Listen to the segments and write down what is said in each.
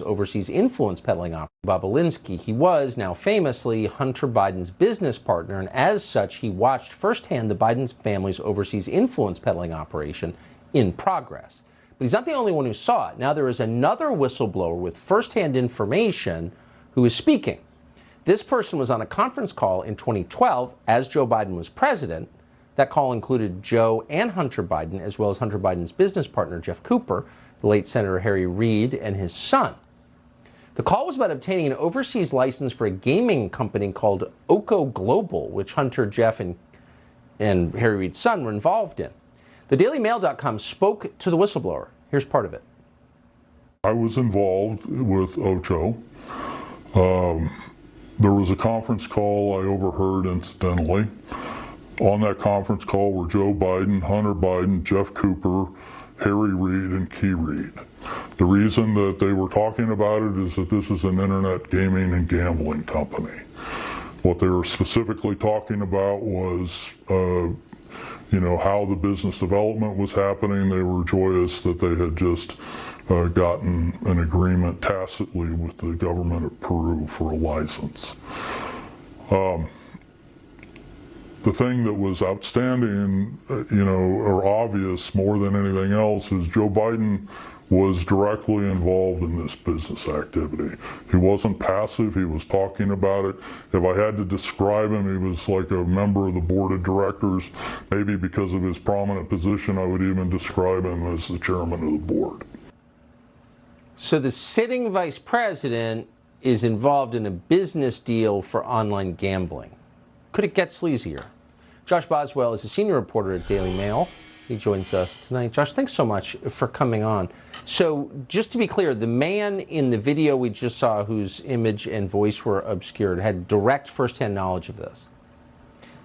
overseas influence peddling operation. Bobulinski, he was, now famously, Hunter Biden's business partner, and as such, he watched firsthand the Biden family's overseas influence peddling operation in progress. But he's not the only one who saw it. Now there is another whistleblower with firsthand information who is speaking. This person was on a conference call in 2012 as Joe Biden was president. That call included Joe and Hunter Biden, as well as Hunter Biden's business partner, Jeff Cooper, the late Senator Harry Reid, and his son. The call was about obtaining an overseas license for a gaming company called Ocho Global, which Hunter, Jeff, and, and Harry Reid's son were involved in. The DailyMail.com spoke to the whistleblower. Here's part of it. I was involved with Ocho. Um, there was a conference call I overheard incidentally. On that conference call were Joe Biden, Hunter Biden, Jeff Cooper, Harry Reid, and Key Reid. The reason that they were talking about it is that this is an internet gaming and gambling company. What they were specifically talking about was, uh, you know, how the business development was happening. They were joyous that they had just uh, gotten an agreement tacitly with the government of Peru for a license. Um, the thing that was outstanding, uh, you know, or obvious more than anything else is Joe Biden was directly involved in this business activity. He wasn't passive, he was talking about it. If I had to describe him, he was like a member of the board of directors. Maybe because of his prominent position, I would even describe him as the chairman of the board. So the sitting vice president is involved in a business deal for online gambling. Could it get sleazier? Josh Boswell is a senior reporter at Daily Mail. He joins us tonight. Josh, thanks so much for coming on. So, just to be clear, the man in the video we just saw, whose image and voice were obscured, had direct firsthand knowledge of this.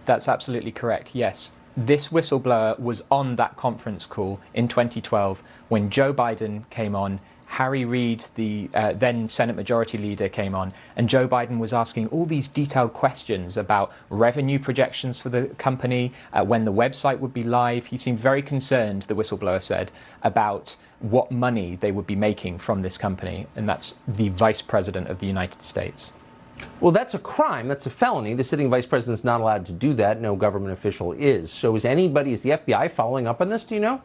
That's absolutely correct, yes. This whistleblower was on that conference call in 2012 when Joe Biden came on Harry Reid, the uh, then Senate Majority Leader, came on, and Joe Biden was asking all these detailed questions about revenue projections for the company, uh, when the website would be live. He seemed very concerned, the whistleblower said, about what money they would be making from this company, and that's the Vice President of the United States. Well, that's a crime. That's a felony. The sitting vice president is not allowed to do that. No government official is. So, is anybody, is the FBI following up on this? Do you know?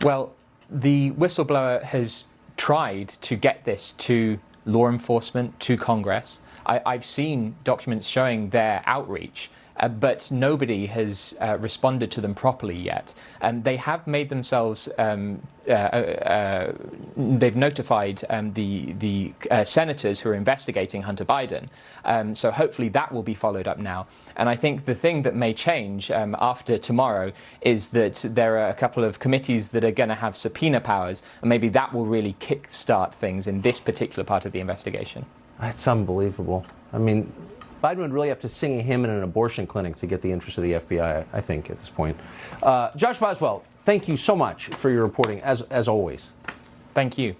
Well, the whistleblower has tried to get this to law enforcement, to Congress. I, have seen documents showing their outreach, uh, but nobody has uh, responded to them properly yet. And they have made themselves, um, uh, uh they've notified um, the, the uh, senators who are investigating Hunter Biden. Um, so hopefully that will be followed up now. And I think the thing that may change um, after tomorrow is that there are a couple of committees that are going to have subpoena powers, and maybe that will really kickstart things in this particular part of the investigation. That's unbelievable. I mean, Biden would really have to sing a hymn in an abortion clinic to get the interest of the FBI, I think, at this point. Uh, Josh Boswell, thank you so much for your reporting, as, as always. Thank you.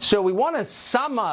So we want to sum up.